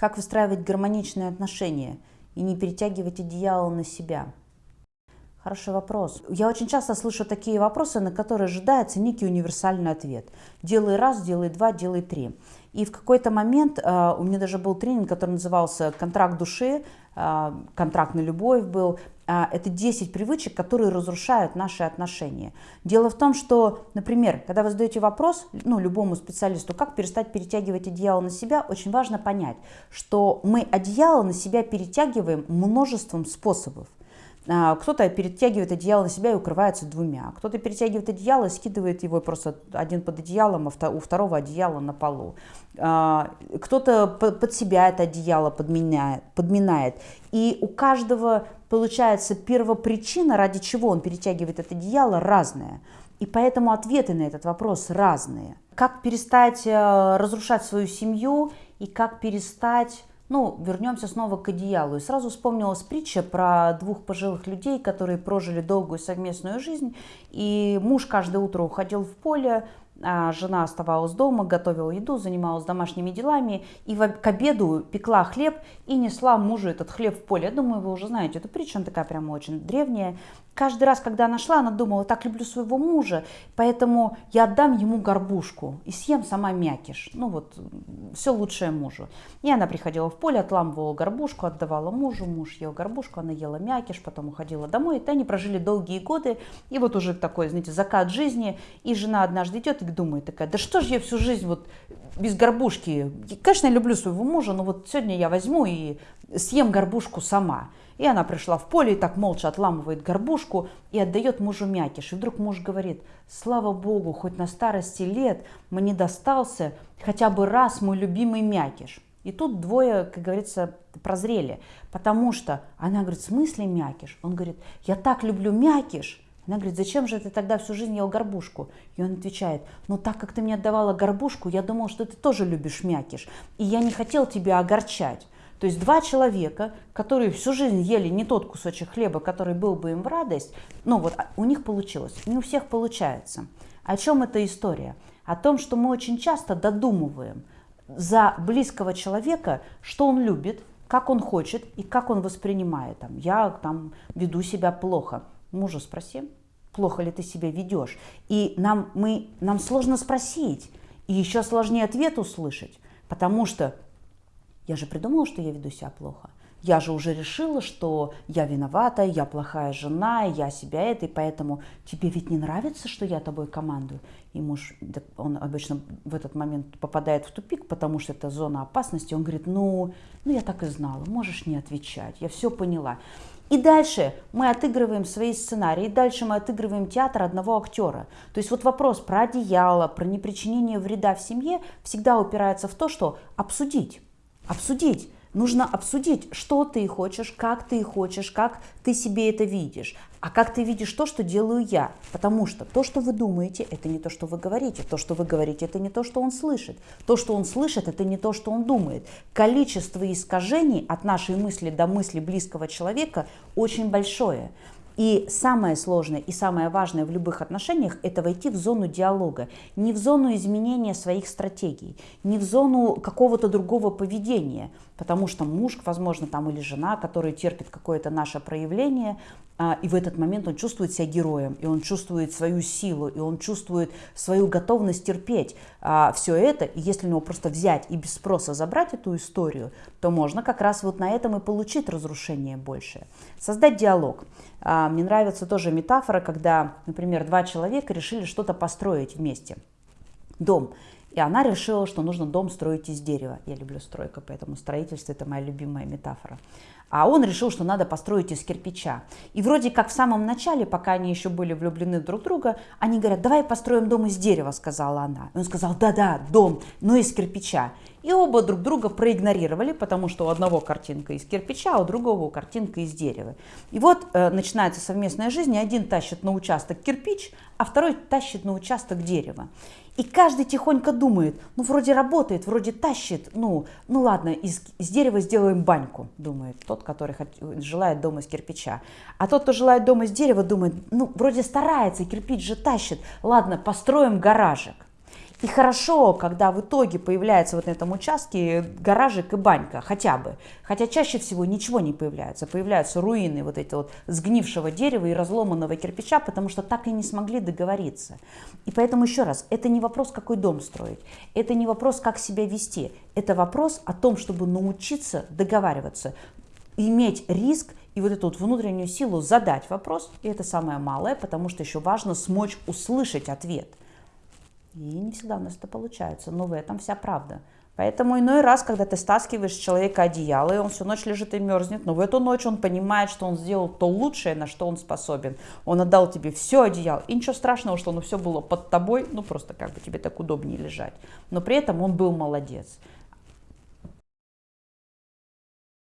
Как выстраивать гармоничные отношения и не перетягивать одеяло на себя? Хороший вопрос. Я очень часто слышу такие вопросы, на которые ожидается некий универсальный ответ. Делай раз, делай два, делай три. И в какой-то момент э, у меня даже был тренинг, который назывался «Контракт души», э, «Контракт на любовь» был. Э, это 10 привычек, которые разрушают наши отношения. Дело в том, что, например, когда вы задаете вопрос ну, любому специалисту, как перестать перетягивать одеяло на себя, очень важно понять, что мы одеяло на себя перетягиваем множеством способов. А, кто-то перетягивает одеяло на себя и укрывается двумя. Кто-то перетягивает одеяло и скидывает его просто один под одеялом, а у второго одеяло на полу. А, кто-то под себя это одеяло подминает. И у каждого получается первопричина, ради чего он перетягивает это одеяло, разная. И поэтому ответы на этот вопрос разные. Как перестать э, разрушать свою семью и как перестать ну, вернемся снова к одеялу. И сразу вспомнилась притча про двух пожилых людей, которые прожили долгую совместную жизнь. И муж каждое утро уходил в поле, жена оставалась дома, готовила еду, занималась домашними делами и к обеду пекла хлеб и несла мужу этот хлеб в поле. Я думаю, вы уже знаете эту притчу, она такая прямо очень древняя. Каждый раз, когда она шла, она думала, так люблю своего мужа, поэтому я отдам ему горбушку и съем сама мякиш. Ну вот, все лучшее мужу. И она приходила в поле, отламывала горбушку, отдавала мужу, муж ел горбушку, она ела мякиш, потом уходила домой. И они прожили долгие годы, и вот уже такой, знаете, закат жизни, и жена однажды идет и думает такая, да что же я всю жизнь вот без горбушки, конечно, я люблю своего мужа, но вот сегодня я возьму и съем горбушку сама. И она пришла в поле и так молча отламывает горбушку и отдает мужу мякиш. И вдруг муж говорит, слава богу, хоть на старости лет мне достался хотя бы раз мой любимый мякиш. И тут двое, как говорится, прозрели, потому что она говорит, в смысле мякиш? Он говорит, я так люблю мякиш. Она говорит, зачем же ты тогда всю жизнь ел горбушку? И он отвечает, ну так как ты мне отдавала горбушку, я думал, что ты тоже любишь мякиш. И я не хотел тебя огорчать. То есть два человека, которые всю жизнь ели не тот кусочек хлеба, который был бы им в радость, ну вот а, у них получилось, не у всех получается. О чем эта история? О том, что мы очень часто додумываем за близкого человека, что он любит, как он хочет и как он воспринимает. Там, я там веду себя плохо. Мужа спроси, плохо ли ты себя ведешь. И нам, мы, нам сложно спросить, и еще сложнее ответ услышать, потому что я же придумала, что я веду себя плохо. Я же уже решила, что я виновата, я плохая жена, я себя это, и поэтому тебе ведь не нравится, что я тобой командую. И муж, он обычно в этот момент попадает в тупик, потому что это зона опасности. Он говорит, ну, ну я так и знала, можешь не отвечать, я все поняла. И дальше мы отыгрываем свои сценарии, и дальше мы отыгрываем театр одного актера. То есть вот вопрос про одеяло, про непричинение вреда в семье всегда упирается в то, что обсудить обсудить. Нужно обсудить, что ты хочешь, как ты хочешь, как ты себе это видишь, а как ты видишь то, что делаю я. Потому что то, что вы думаете, это не то, что вы говорите. То, что вы говорите, это не то, что он слышит. То, что он слышит, это не то, что он думает. Количество искажений от нашей мысли до мысли близкого человека очень большое. И самое сложное и самое важное в любых отношениях – это войти в зону диалога. Не в зону изменения своих стратегий, не в зону какого-то другого поведения. Потому что муж, возможно, там или жена, который терпит какое-то наше проявление, а, и в этот момент он чувствует себя героем, и он чувствует свою силу, и он чувствует свою готовность терпеть а, все это. И если у него просто взять и без спроса забрать эту историю, то можно как раз вот на этом и получить разрушение большее. Создать диалог. А, мне нравится тоже метафора, когда, например, два человека решили что-то построить вместе. Дом. И она решила, что нужно дом строить из дерева. Я люблю стройку, поэтому строительство – это моя любимая метафора. А он решил, что надо построить из кирпича. И вроде как в самом начале, пока они еще были влюблены друг в друга, они говорят, давай построим дом из дерева, сказала она. И он сказал, да-да, дом, но из кирпича. И оба друг друга проигнорировали, потому что у одного картинка из кирпича, а у другого картинка из дерева. И вот э, начинается совместная жизнь, и один тащит на участок кирпич, а второй тащит на участок дерева. И каждый тихонько думает, ну вроде работает, вроде тащит, ну, ну ладно, из, из дерева сделаем баньку, думает тот, который желает дом из кирпича. А тот, кто желает дом из дерева, думает, ну вроде старается, кирпич же тащит, ладно, построим гаражик. И хорошо, когда в итоге появляется вот на этом участке гаражик и банька, хотя бы. Хотя чаще всего ничего не появляется. Появляются руины вот эти вот сгнившего дерева и разломанного кирпича, потому что так и не смогли договориться. И поэтому еще раз, это не вопрос, какой дом строить. Это не вопрос, как себя вести. Это вопрос о том, чтобы научиться договариваться, иметь риск и вот эту вот внутреннюю силу задать вопрос, и это самое малое, потому что еще важно смочь услышать ответ. И не всегда у нас это получается, но в этом вся правда. Поэтому иной раз, когда ты стаскиваешь с человека одеяло, и он всю ночь лежит и мерзнет, но в эту ночь он понимает, что он сделал то лучшее, на что он способен. Он отдал тебе все одеяло, и ничего страшного, что оно все было под тобой, ну просто как бы тебе так удобнее лежать. Но при этом он был молодец.